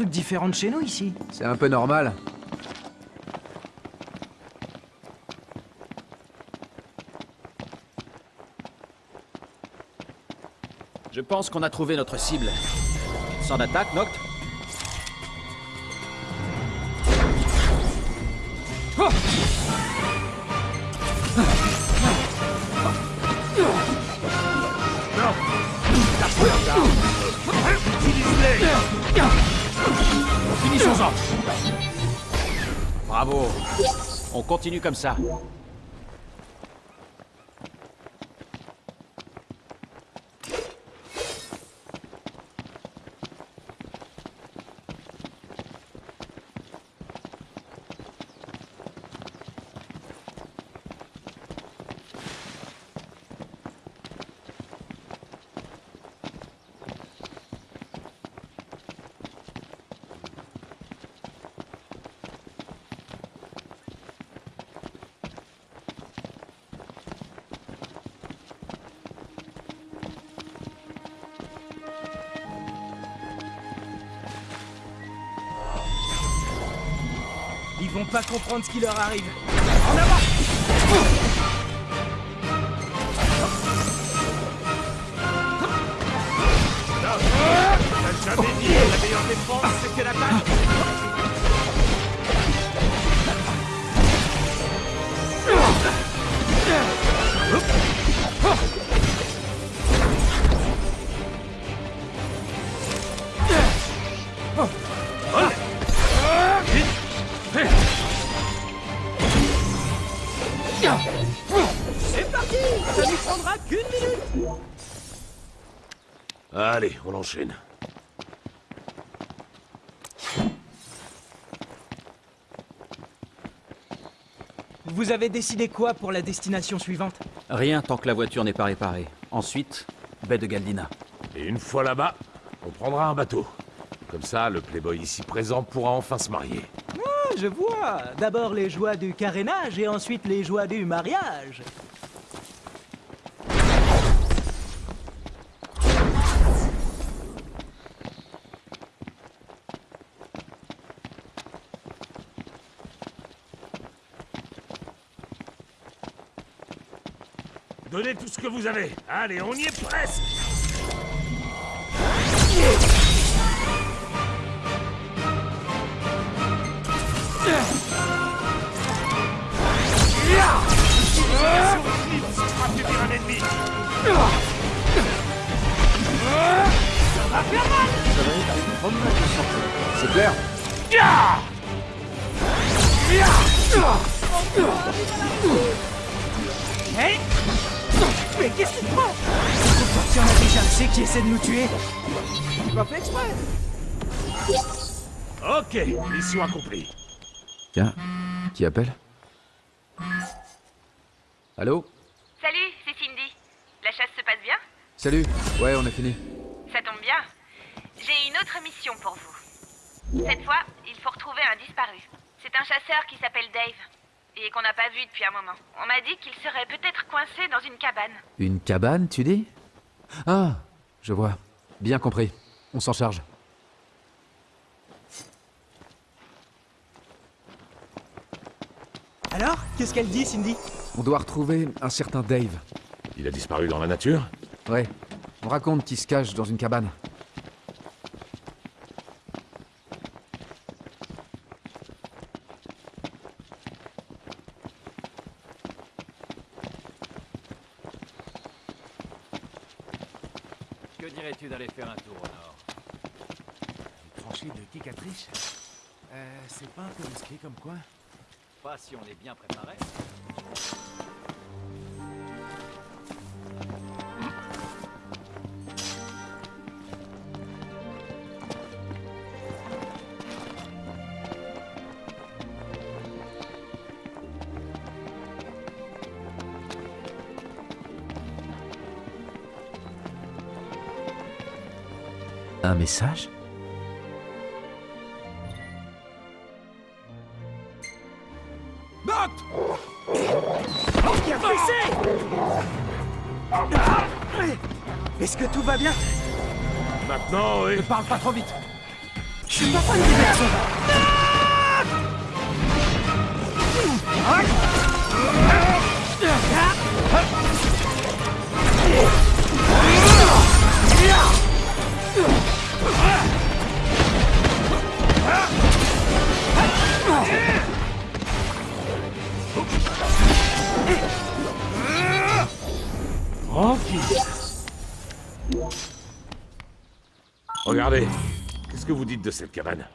trucs différents de chez nous ici. C'est un peu normal. Je pense qu'on a trouvé notre cible. Sans attaque, Noct Bravo On continue comme ça. Vont pas comprendre ce qui leur arrive. En avant jamais dit que la meilleure défense, c'était l'attaque C'est enchaîne. Vous avez décidé quoi pour la destination suivante? Rien tant que la voiture n'est pas réparée. Ensuite, baie de Galdina. Et une fois là-bas, on prendra un bateau. Comme ça, le playboy ici présent pourra enfin se marier. Ah, je vois D'abord les joies du carénage et ensuite les joies du mariage. Donnez tout ce que vous avez. Allez, on y est presque un ennemi C'est clair Hey Mais qu'est-ce qui te prend Il y en a déjà assez qui essaient de nous tuer? Tu pas fait exprès Ok, mission accomplie. Tiens, qui appelle? Allô? Salut, c'est Cindy. La chasse se passe bien? Salut Ouais, on a fini. Ça tombe bien. J'ai une autre mission pour vous. Cette fois, il faut retrouver un disparu. C'est un chasseur qui s'appelle Dave. Et qu'on n'a pas vu depuis un moment. On m'a dit qu'il serait peut-être coincé dans une cabane. Une cabane, tu dis? Ah, je vois. Bien compris. On s'en charge. Alors Qu'est-ce qu'elle dit, Cindy? On doit retrouver un certain Dave. Il a disparu dans la nature? Ouais. On raconte qu'il se cache dans une cabane. Que dirais-tu d'aller faire un tour au nord Tranchée de Kikatrice Euh, c'est pas un peu risqué comme quoi? Pas si on est bien préparé. Un message? Qui a fait Est-ce que tout va bien? Maintenant, oui. Ne parle pas trop vite. Je suis pas fan des personnes. Regardez, qu'est-ce que vous dites de cette cabane?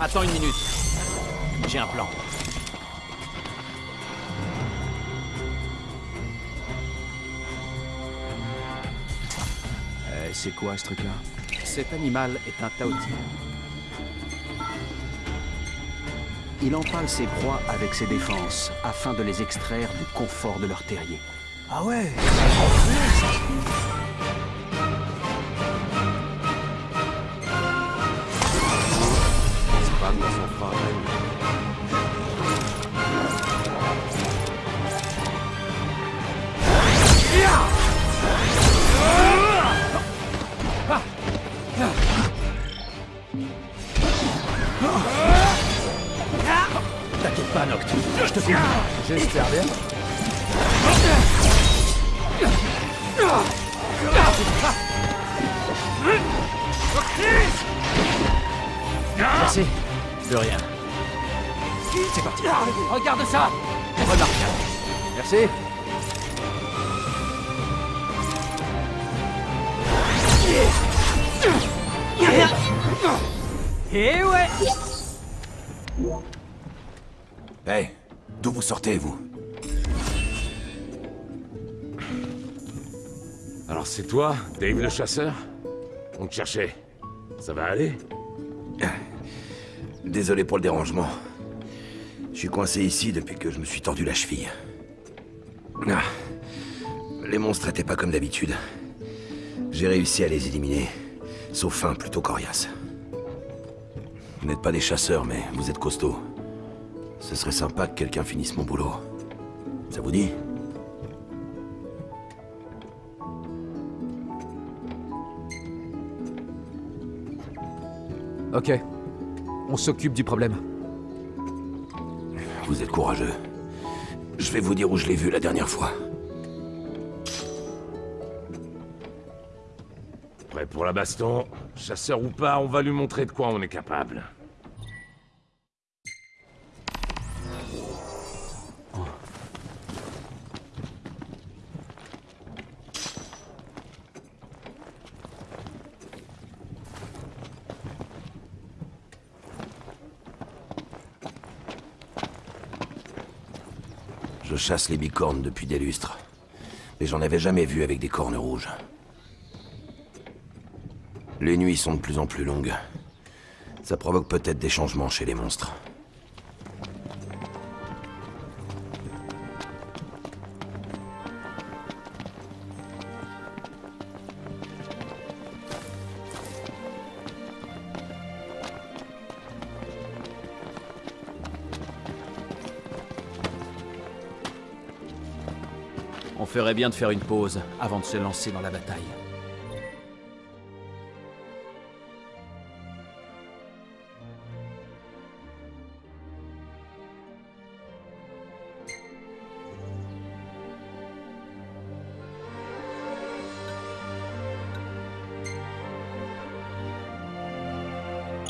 Attends une minute. J'ai un plan. Euh, c'est quoi ce truc-là? Cet animal est un taoti. Il empale ses proies avec ses défenses afin de les extraire du confort de leur terrier. Ah ouais Noct. Je te fais. J'espère bien. Merci. De rien. C'est parti. Regarde ça Remarquable. Merci. Eh ouais Hey, d'où vous sortez, vous Alors c'est toi, Dave le chasseur On te cherchait. Ça va aller Désolé pour le dérangement. Je suis coincé ici depuis que je me suis tordu la cheville. Ah. Les monstres étaient pas comme d'habitude. J'ai réussi à les éliminer, sauf un plutôt coriace. Vous n'êtes pas des chasseurs, mais vous êtes costauds. Ce serait sympa que quelqu'un finisse mon boulot. Ça vous dit Ok. On s'occupe du problème. Vous êtes courageux. Je vais vous dire où je l'ai vu la dernière fois. Prêt pour la baston Chasseur ou pas, on va lui montrer de quoi on est capable. Je chasse les bicornes depuis des lustres. Mais j'en avais jamais vu avec des cornes rouges. Les nuits sont de plus en plus longues. Ça provoque peut-être des changements chez les monstres. On ferait bien de faire une pause avant de se lancer dans la bataille.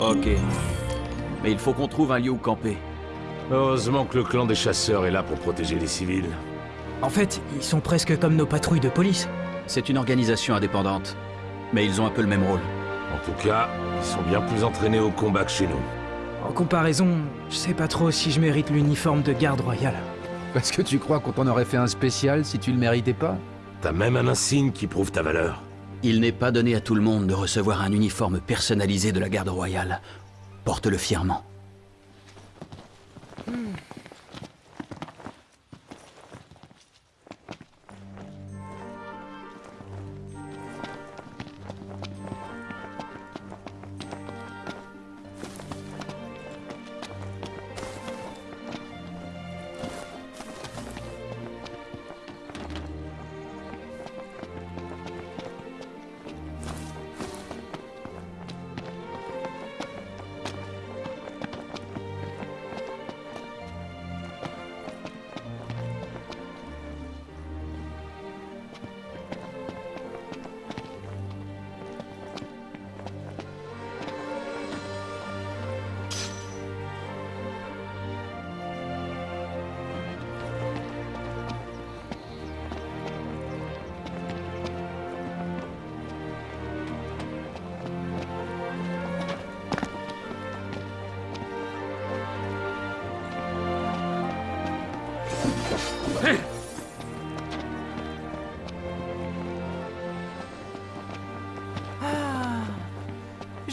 Ok. Mais il faut qu'on trouve un lieu où camper. Heureusement que le clan des chasseurs est là pour protéger les civils. En fait, ils sont presque comme nos patrouilles de police. C'est une organisation indépendante. Mais ils ont un peu le même rôle. En tout cas, ils sont bien plus entraînés au combat que chez nous. En comparaison, je sais pas trop si je mérite l'uniforme de garde royale. Parce que tu crois qu'on t'en aurait fait un spécial si tu le méritais pas? T'as même un insigne qui prouve ta valeur. Il n'est pas donné à tout le monde de recevoir un uniforme personnalisé de la garde royale. Porte-le fièrement.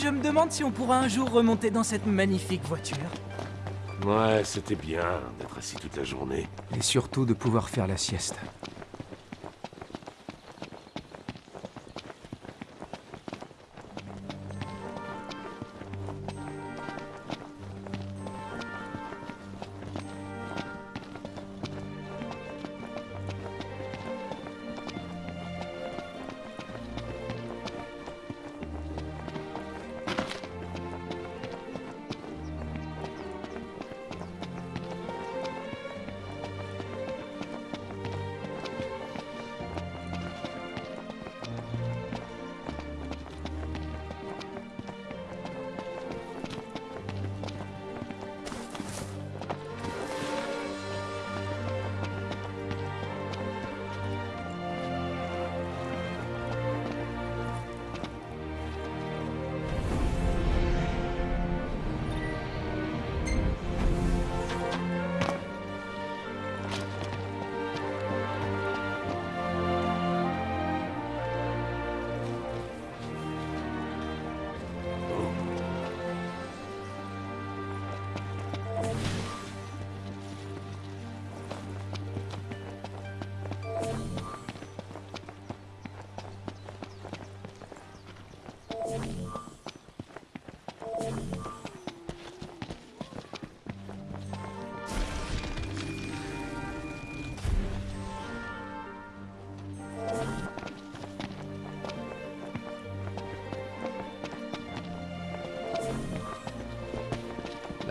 Je me demande si on pourra un jour remonter dans cette magnifique voiture. Ouais, c'était bien d'être assis toute la journée. Et surtout de pouvoir faire la sieste.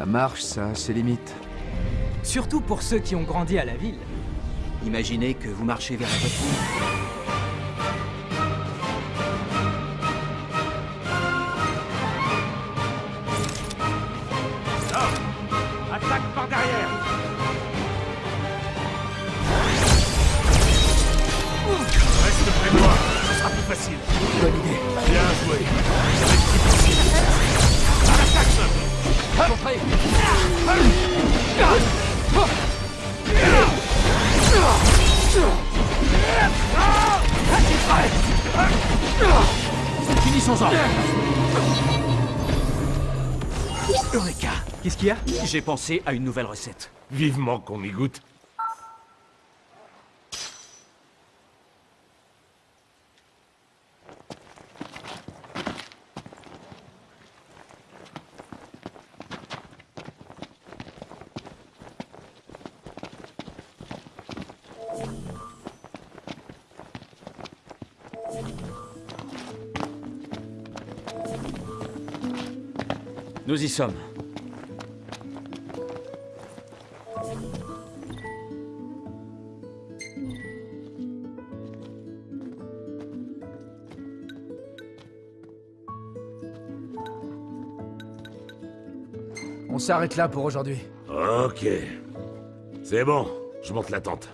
La marche, ça a ses limites. Surtout pour ceux qui ont grandi à la ville. Imaginez que vous marchez vers la voiture. J'ai pensé à une nouvelle recette. Vivement qu'on y goûte. Nous y sommes. S'arrête là pour aujourd'hui. Ok. C'est bon, je monte la tente.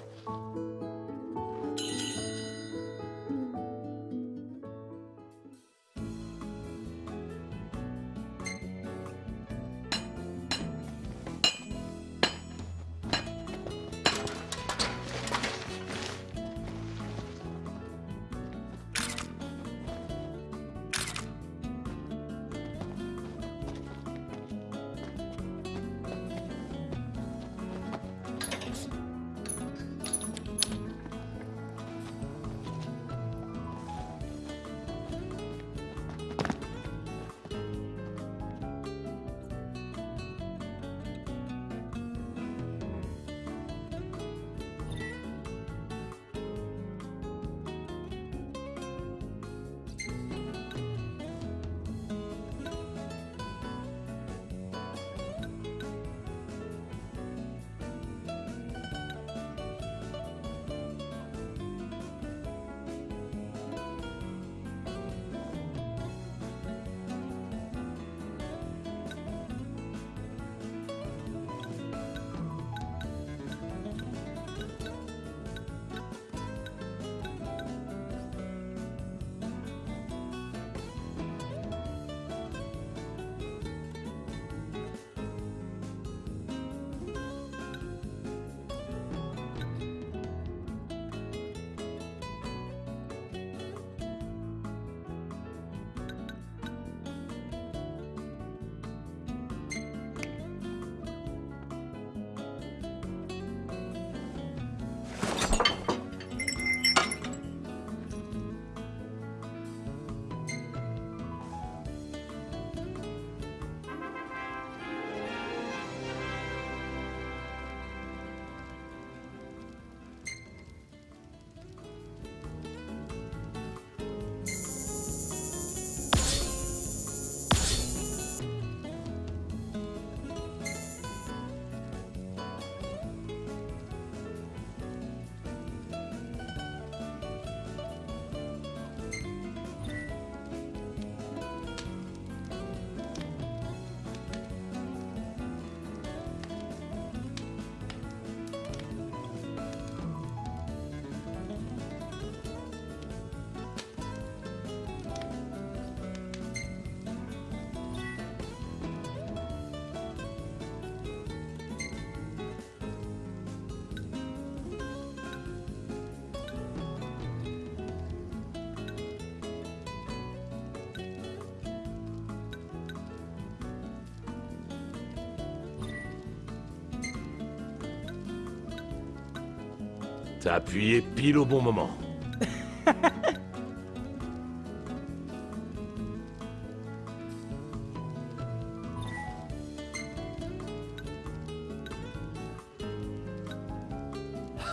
T'as appuyé pile au bon moment.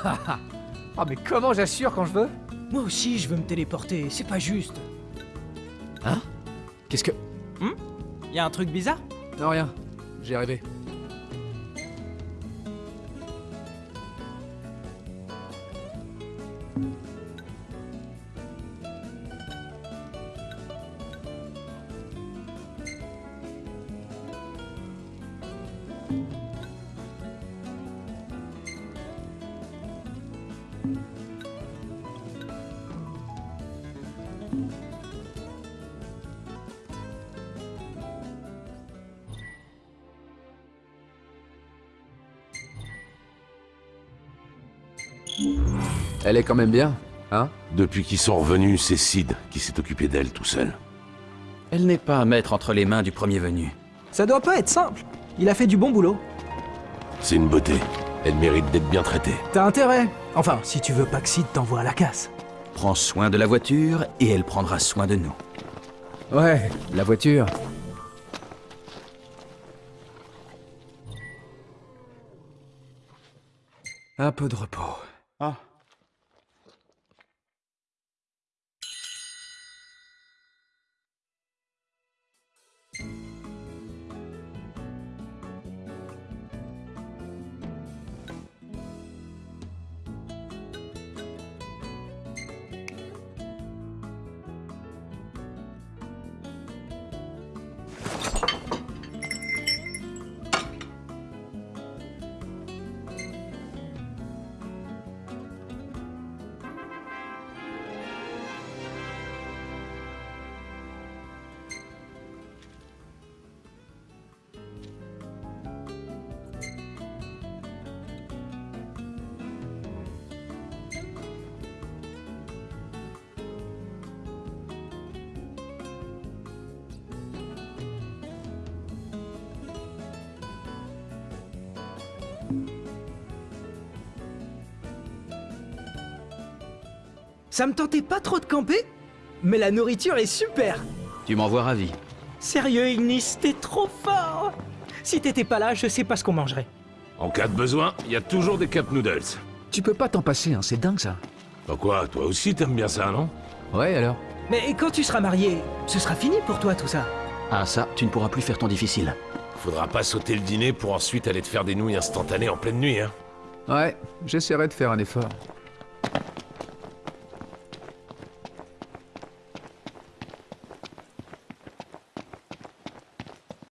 Ah mais comment j'assure quand je veux? Moi aussi, je veux me téléporter, c'est pas juste. Hein? Qu'est-ce que... Y a un truc bizarre? Non rien, j'ai rêvé. Elle est quand même bien, hein? Depuis qu'ils sont revenus, c'est Sid qui s'est occupé d'elle tout seul. Elle n'est pas à mettre entre les mains du premier venu. Ça doit pas être simple. Il a fait du bon boulot. C'est une beauté. Elle mérite d'être bien traitée. T'as intérêt? Enfin, si tu veux pas que Sid t'envoie à la casse. Prends soin de la voiture et elle prendra soin de nous. Ouais, la voiture. Un peu de repos. Ça me tentait pas trop de camper, mais la nourriture est super. Tu m'envoies ravi. Sérieux, Ignis, t'es trop fort. Si t'étais pas là, je sais pas ce qu'on mangerait. En cas de besoin, il y a toujours des Cup Noodles. Tu peux pas t'en passer, hein, c'est dingue ça. Bah quoi, toi aussi t'aimes bien ça, non? Ouais, alors? Mais quand tu seras marié, ce sera fini pour toi tout ça. Ah ça, tu ne pourras plus faire ton difficile. Faudra pas sauter le dîner pour ensuite aller te faire des nouilles instantanées en pleine nuit, hein Ouais, j'essaierai de faire un effort.